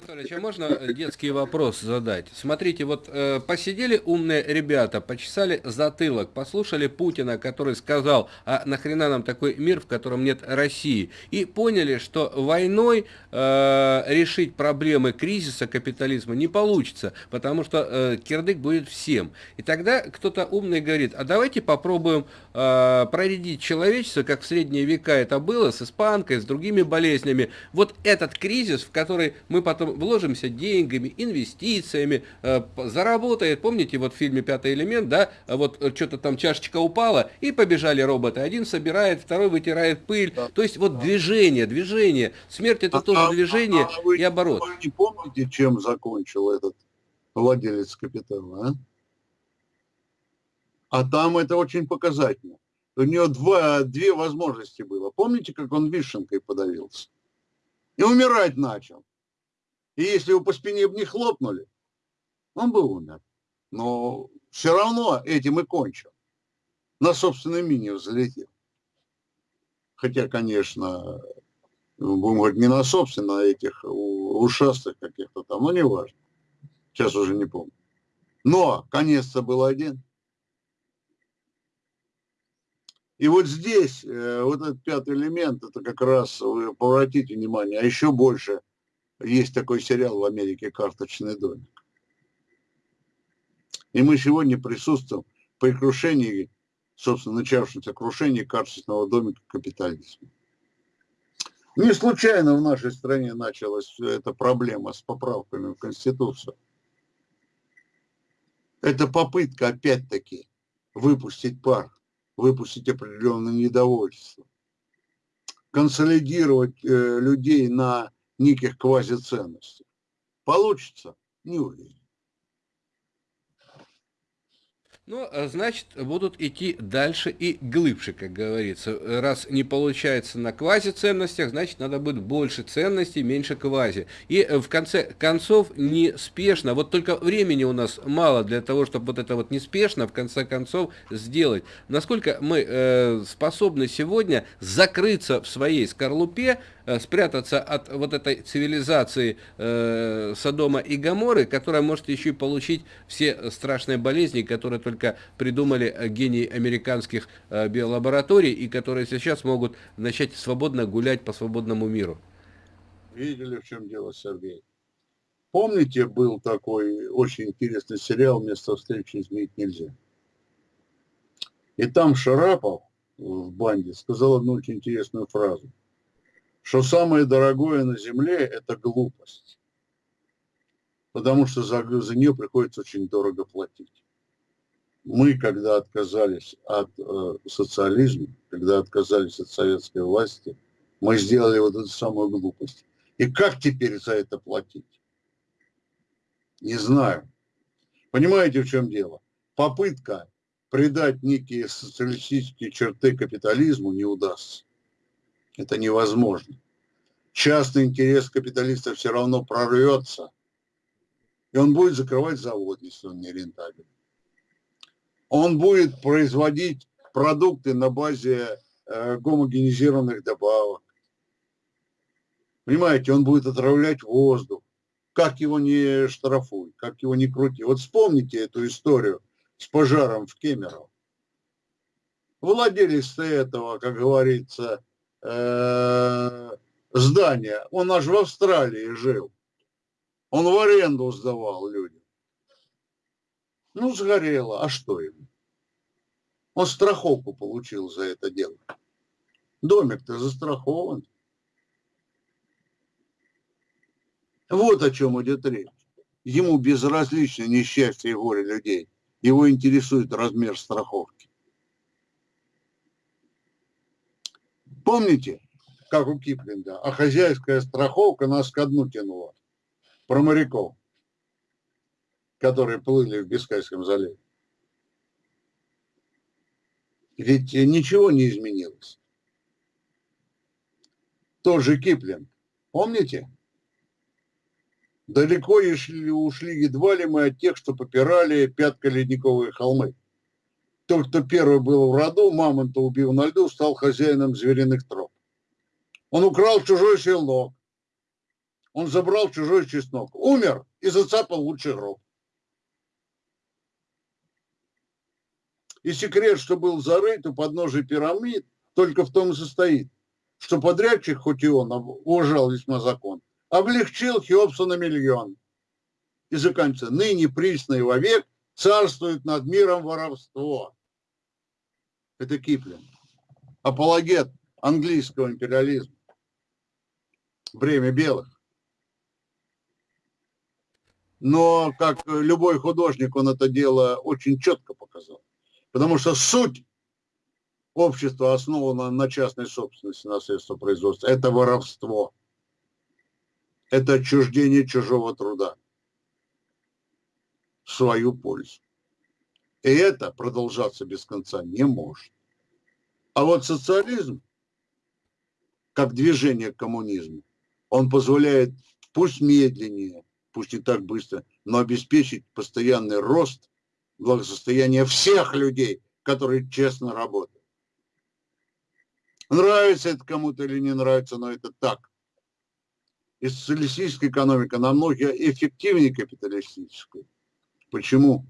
Анатольевич, а можно э, детский вопрос задать? Смотрите, вот э, посидели умные ребята, почесали затылок, послушали Путина, который сказал, а нахрена нам такой мир, в котором нет России, и поняли, что войной э, решить проблемы кризиса капитализма не получится, потому что э, кирдык будет всем. И тогда кто-то умный говорит, а давайте попробуем э, проредить человечество, как в средние века это было, с испанкой, с другими болезнями. Вот этот кризис, в который мы потом вложимся деньгами, инвестициями, э, заработает. Помните, вот в фильме «Пятый элемент», да, вот э, что-то там чашечка упала, и побежали роботы. Один собирает, второй вытирает пыль. Да. То есть вот да. движение, движение. Смерть это а, тоже а, движение а, а и оборот. Вы не помните, чем закончил этот владелец капитала, а? А там это очень показательно. У него два, две возможности было. Помните, как он вишенкой подавился? И умирать начал. И если его по спине бы не хлопнули, он бы умер. Но все равно этим и кончил. На собственной мини взлетел. Хотя, конечно, будем говорить, не на собственно, а этих ушастых каких-то там, но не важно. Сейчас уже не помню. Но конец-то был один. И вот здесь, э, вот этот пятый элемент, это как раз, вы обратите внимание, а еще больше – есть такой сериал в Америке «Карточный домик». И мы сегодня присутствуем при крушении, собственно, начавшемся крушении карточного домика капитализма. Не случайно в нашей стране началась эта проблема с поправками в Конституцию. Это попытка, опять-таки, выпустить пар, выпустить определенное недовольство, консолидировать э, людей на неких квазиценностей. Получится? Не уверен. Ну, а значит, будут идти дальше и глубже, как говорится. Раз не получается на квази-ценностях, значит, надо будет больше ценностей, меньше квази. И э, в конце концов, неспешно, вот только времени у нас мало для того, чтобы вот это вот неспешно, в конце концов, сделать. Насколько мы э, способны сегодня закрыться в своей скорлупе, спрятаться от вот этой цивилизации э, Содома и Гаморы, которая может еще и получить все страшные болезни, которые только придумали э, гении американских э, биолабораторий и которые сейчас могут начать свободно гулять по свободному миру. Видели, в чем дело, Сергей? Помните, был такой очень интересный сериал «Место встречи изменить нельзя»? И там Шарапов в банде сказал одну очень интересную фразу – что самое дорогое на Земле – это глупость. Потому что за, за нее приходится очень дорого платить. Мы, когда отказались от э, социализма, когда отказались от советской власти, мы сделали вот эту самую глупость. И как теперь за это платить? Не знаю. Понимаете, в чем дело? Попытка придать некие социалистические черты капитализму не удастся. Это невозможно. Частный интерес капиталиста все равно прорвется и он будет закрывать завод, если он не рентабелен. Он будет производить продукты на базе э, гомогенизированных добавок. Понимаете, он будет отравлять воздух. Как его не штрафуй, как его не крути. Вот вспомните эту историю с пожаром в Кемерово. Владелец этого, как говорится, э, здания, он аж в Австралии жил. Он в аренду сдавал людям. Ну, сгорело. А что ему? Он страховку получил за это дело. Домик-то застрахован. Вот о чем идет речь. Ему безразлично несчастье и горе людей. Его интересует размер страховки. Помните, как у Киплинга, а хозяйская страховка нас ко дну тянула? Про моряков, которые плыли в Бискайском заливе. Ведь ничего не изменилось. Тот же Киплинг, помните? Далеко ушли, едва ли мы от тех, что попирали пятко-ледниковые холмы. Тот, кто первый был в роду, мамонта убил на льду, стал хозяином звериных троп. Он украл чужой селок. Он забрал чужой чеснок. Умер и зацапал лучший гроб. И секрет, что был зарыт у подножия пирамид, только в том и состоит, что подрядчик, хоть и он уважал весьма закон, облегчил Хеопса на миллион. И заканчивается. Ныне присный вовек царствует над миром воровство. Это Киплин. Апологет английского империализма. Бремя белых. Но, как любой художник, он это дело очень четко показал. Потому что суть общества основана на частной собственности, на средства производства. Это воровство это отчуждение чужого труда в свою пользу. И это продолжаться без конца не может. А вот социализм, как движение к коммунизму, он позволяет, пусть медленнее, пусть не так быстро, но обеспечить постоянный рост благосостояния всех людей, которые честно работают. Нравится это кому-то или не нравится, но это так и социалистическая экономика намного эффективнее капиталистической. Почему?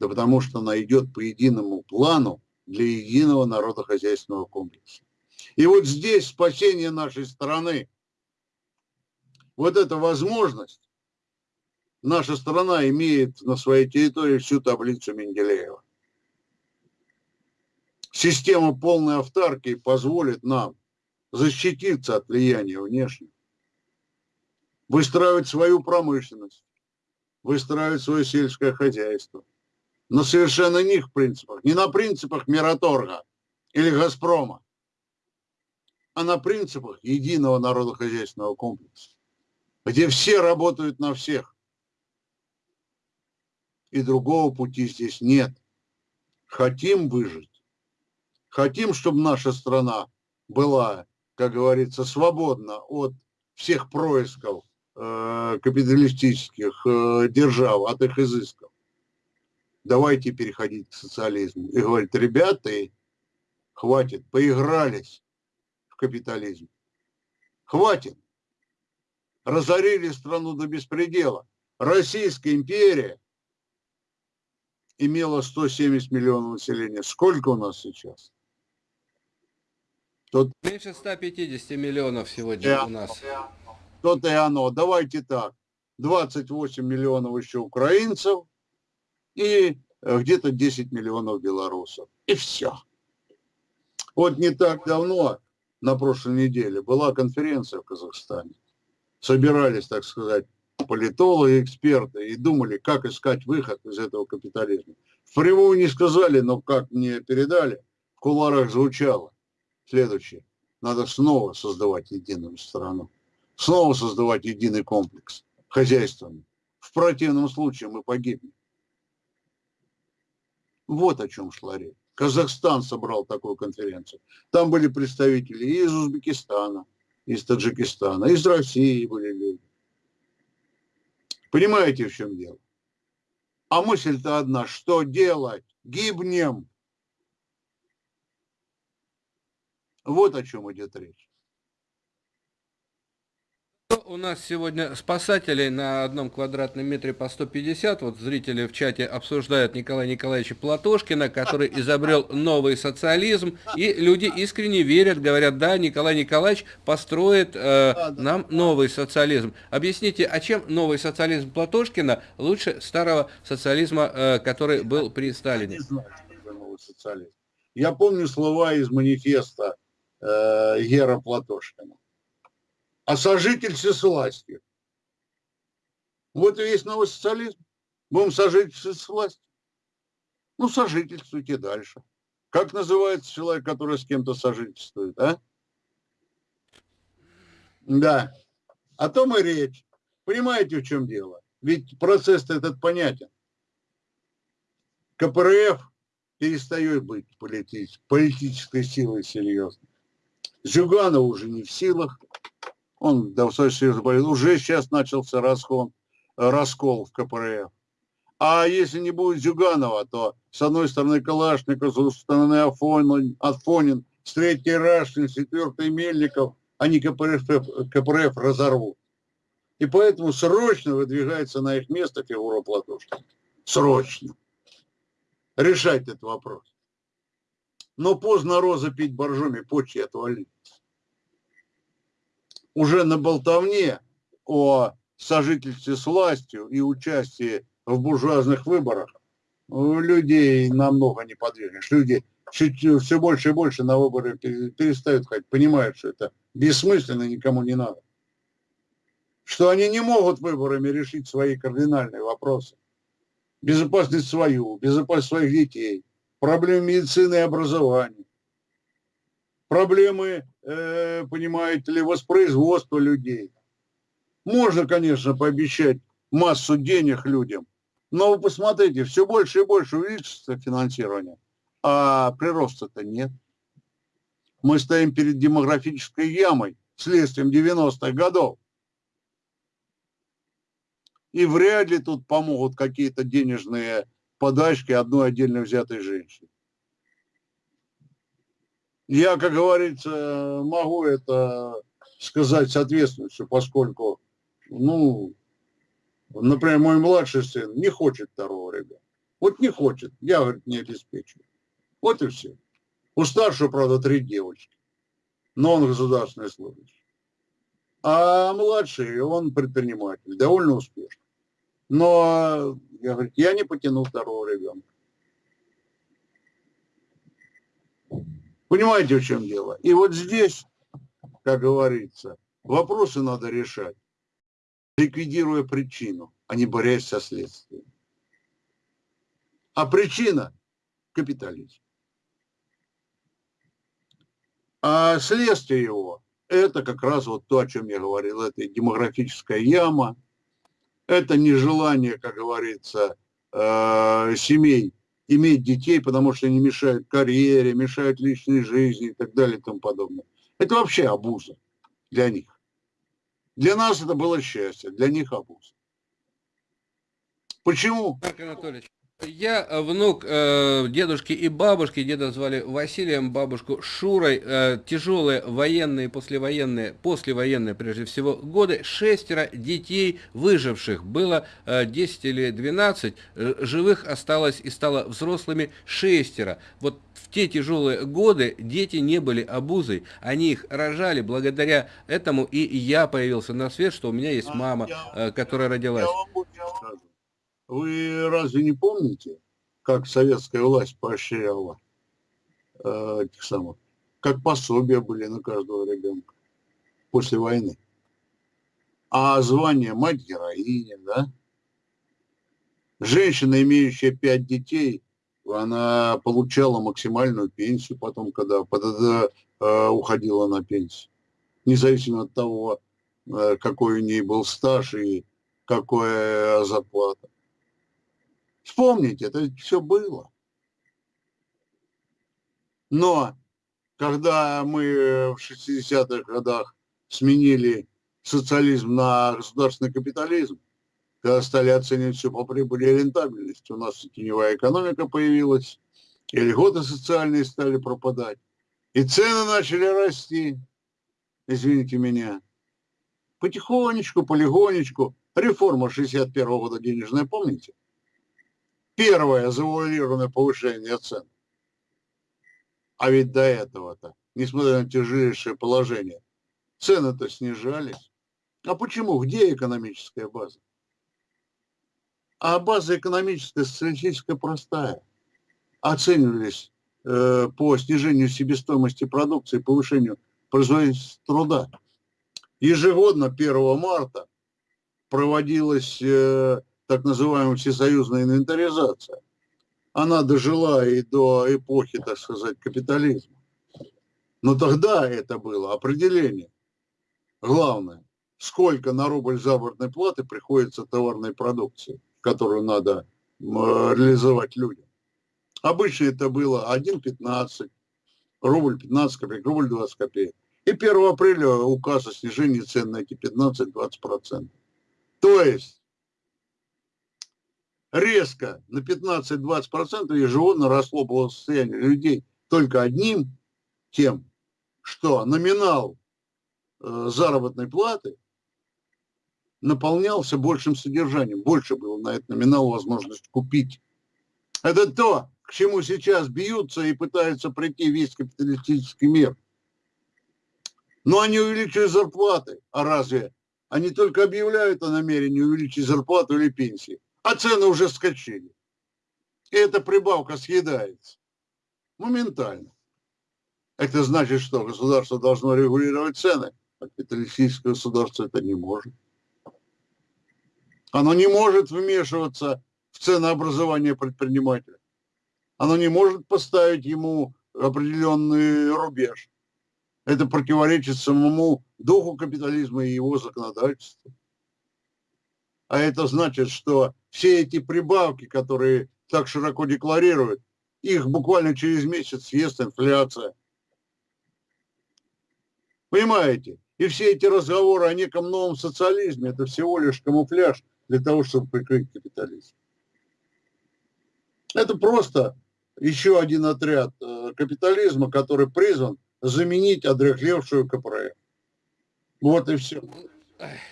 Да потому что она идет по единому плану для единого народохозяйственного комплекса. И вот здесь спасение нашей страны, вот эта возможность, наша страна имеет на своей территории всю таблицу Менделеева. Система полной автаркии позволит нам защититься от влияния внешнего выстраивать свою промышленность, выстраивать свое сельское хозяйство. На совершенно иных принципах. Не на принципах Мираторга или Газпрома, а на принципах единого народохозяйственного комплекса, где все работают на всех. И другого пути здесь нет. Хотим выжить, хотим, чтобы наша страна была, как говорится, свободна от всех происков Э, капиталистических э, держав, от их изысков. Давайте переходить к социализму. И говорит, ребята, хватит, поигрались в капитализм. Хватит. Разорили страну до беспредела. Российская империя имела 170 миллионов населения. Сколько у нас сейчас? Тот... Меньше 150 миллионов сегодня yeah. у нас то-то и оно. Давайте так, 28 миллионов еще украинцев и э, где-то 10 миллионов белорусов. И все. Вот не так давно, на прошлой неделе, была конференция в Казахстане. Собирались, так сказать, политологи, эксперты и думали, как искать выход из этого капитализма. Впрямую не сказали, но как мне передали, в куларах звучало следующее. Надо снова создавать единую страну снова создавать единый комплекс хозяйственный. В противном случае мы погибнем. Вот о чем шла речь. Казахстан собрал такую конференцию. Там были представители из Узбекистана, из Таджикистана, из России были люди. Понимаете, в чем дело? А мысль-то одна, что делать? Гибнем. Вот о чем идет речь. У нас сегодня спасателей на одном квадратном метре по 150. Вот зрители в чате обсуждают Николая Николаевича Платошкина, который изобрел новый социализм. И люди искренне верят, говорят, да, Николай Николаевич построит э, нам новый социализм. Объясните, а чем новый социализм Платошкина лучше старого социализма, э, который был при Сталине? Я не знаю, что это новый социализм. Я помню слова из манифеста э, Гера Платошкина а сожительстве с властью. Вот и весь новый социализм. Будем сожительствовать с властью. Ну, сожительствуйте дальше. Как называется человек, который с кем-то сожительствует, а? Да. О том и речь. Понимаете, в чем дело? Ведь процесс этот понятен. КПРФ перестает быть политической силой серьезно. Зюганов уже не в силах он достаточно заболел. Уже сейчас начался раскол, раскол в КПРФ. А если не будет Зюганова, то с одной стороны Калашников, с другой стороны Афонин, Афонин с третьей Рашкин, с четвертой Мельников, они КПРФ, КПРФ разорвут. И поэтому срочно выдвигается на их место фигура Платошкина. Срочно. Решать этот вопрос. Но поздно роза пить боржоми, почки отвалить уже на болтовне о сожительстве с властью и участии в буржуазных выборах людей намного не подвигнешь. Люди чуть, все больше и больше на выборы перестают ходить, понимают, что это бессмысленно, никому не надо. Что они не могут выборами решить свои кардинальные вопросы. Безопасность свою, безопасность своих детей, проблемы медицины и образования, проблемы, э, понимаете ли, воспроизводства людей. Можно, конечно, пообещать массу денег людям, но вы посмотрите, все больше и больше увеличится финансирование, а прироста-то нет. Мы стоим перед демографической ямой, следствием 90-х годов. И вряд ли тут помогут какие-то денежные подачки одной отдельно взятой женщине. Я, как говорится, могу это сказать соответствующе, поскольку, ну, например, мой младший сын не хочет второго ребенка. Вот не хочет, я, говорит, не обеспечиваю. Вот и все. У старшего, правда, три девочки, но он государственный служащий. А младший, он предприниматель, довольно успешный. Но, я, говорю, я не потяну второго ребенка. Понимаете, в чем дело? И вот здесь, как говорится, вопросы надо решать, ликвидируя причину, а не борясь со следствием. А причина – капитализм. А следствие его – это как раз вот то, о чем я говорил, это демографическая яма, это нежелание, как говорится, э, семей иметь детей, потому что они мешают карьере, мешают личной жизни и так далее и тому подобное. Это вообще абуза для них. Для нас это было счастье, для них абуз. Почему? Марк Анатольевич, я э, внук э, дедушки и бабушки, деда звали Василием, бабушку Шурой, э, тяжелые военные, послевоенные, послевоенные прежде всего годы, шестеро детей выживших, было э, 10 или 12, э, живых осталось и стало взрослыми шестеро. Вот в те тяжелые годы дети не были обузой, они их рожали, благодаря этому и я появился на свет, что у меня есть мама, э, которая родилась. Вы разве не помните, как советская власть поощряла э, этих самых, как пособия были на каждого ребенка после войны? А звание мать героиня, да? Женщина, имеющая пять детей, она получала максимальную пенсию потом, когда, когда э, уходила на пенсию. Независимо от того, э, какой у нее был стаж и какая зарплата. Вспомните, это все было. Но когда мы в 60-х годах сменили социализм на государственный капитализм, когда стали оценивать все по прибыли и рентабельности. У нас теневая экономика появилась, и льготы социальные стали пропадать, и цены начали расти, извините меня. Потихонечку, полигонечку. Реформа 61 -го года денежная, помните? Первое завуалированное повышение цен. А ведь до этого-то, несмотря на тяжелейшее положение, цены-то снижались. А почему? Где экономическая база? А база экономическая, социалистическая простая. Оценивались э, по снижению себестоимости продукции, повышению производительности труда. Ежегодно 1 марта проводилась э, так называемая всесоюзная инвентаризация. Она дожила и до эпохи, так сказать, капитализма. Но тогда это было определение. Главное, сколько на рубль заработной платы приходится товарной продукции которую надо реализовать людям. Обычно это было 1,15, рубль 15 копеек, рубль 20 копеек. И 1 апреля указ о снижении цен на эти 15-20%. То есть резко на 15-20% ежегодно росло благосостояние людей только одним тем, что номинал э, заработной платы наполнялся большим содержанием. Больше было на этот номинал возможность купить. Это то, к чему сейчас бьются и пытаются прийти весь капиталистический мир. Но они увеличивают зарплаты. А разве? Они только объявляют о намерении увеличить зарплату или пенсии. А цены уже скачили. И эта прибавка съедается. Моментально. Это значит, что государство должно регулировать цены, а капиталистическое государство это не может. Оно не может вмешиваться в ценообразование предпринимателя. Оно не может поставить ему определенный рубеж. Это противоречит самому духу капитализма и его законодательству. А это значит, что все эти прибавки, которые так широко декларируют, их буквально через месяц съест инфляция. Понимаете? И все эти разговоры о неком новом социализме, это всего лишь камуфляж для того, чтобы прикрыть капитализм. Это просто еще один отряд э, капитализма, который призван заменить одрехлевшую КПРФ. Вот и все.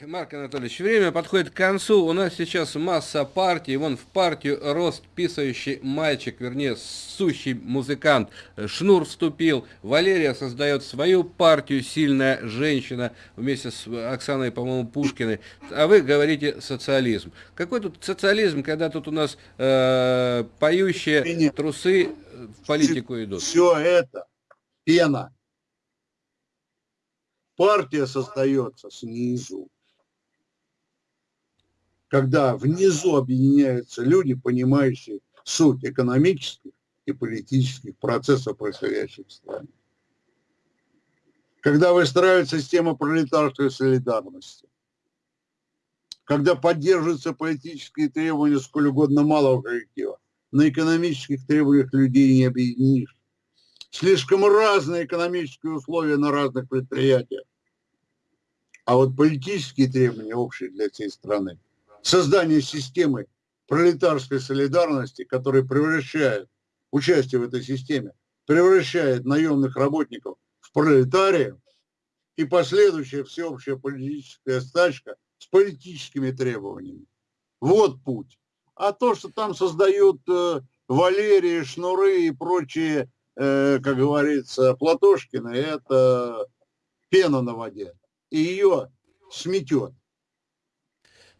Марк Анатольевич, время подходит к концу. У нас сейчас масса партий. Вон в партию рост писающий мальчик, вернее, сущий музыкант. Шнур вступил. Валерия создает свою партию «Сильная женщина» вместе с Оксаной, по-моему, Пушкиной. А вы говорите социализм. Какой тут социализм, когда тут у нас э, поющие трусы в политику идут? Все это пена партия создается снизу. Когда внизу объединяются люди, понимающие суть экономических и политических процессов, происходящих в стране. Когда выстраивается система пролетарской солидарности. Когда поддерживаются политические требования сколь угодно малого коллектива. На экономических требованиях людей не объединишь. Слишком разные экономические условия на разных предприятиях. А вот политические требования общие для всей страны, создание системы пролетарской солидарности, которая превращает участие в этой системе, превращает наемных работников в пролетариев, и последующая всеобщая политическая стачка с политическими требованиями. Вот путь. А то, что там создают э, Валерии, Шнуры и прочие, э, как говорится, Платошкины, это пена на воде и ее сметет.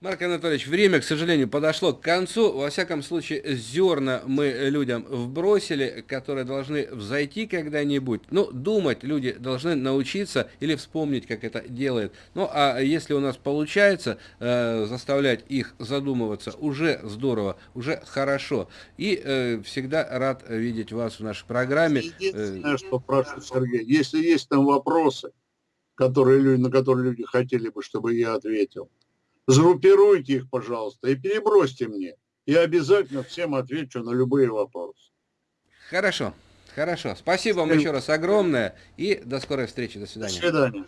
Марк Анатольевич, время, к сожалению, подошло к концу. Во всяком случае, зерна мы людям вбросили, которые должны взойти когда-нибудь. Ну, думать люди должны научиться или вспомнить, как это делает. Ну, а если у нас получается э, заставлять их задумываться, уже здорово, уже хорошо. И э, всегда рад видеть вас в нашей программе. Единственное, что прошу, Сергей, если есть там вопросы, которые, на которые люди хотели бы, чтобы я ответил. Сгруппируйте их, пожалуйста, и перебросьте мне. Я обязательно всем отвечу на любые вопросы. Хорошо, хорошо. Спасибо вам еще раз огромное и до скорой встречи. До свидания. До свидания.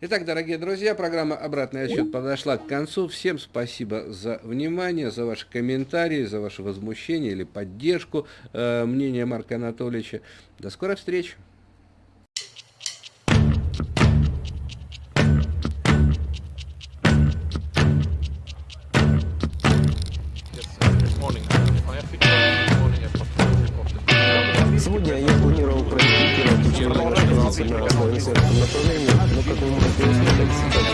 Итак, дорогие друзья, программа «Обратный отсчет» подошла к концу. Всем спасибо за внимание, за ваши комментарии, за ваше возмущение или поддержку э, мнения Марка Анатольевича. До скорой встречи. направлении, но как вы можете услышать, сейчас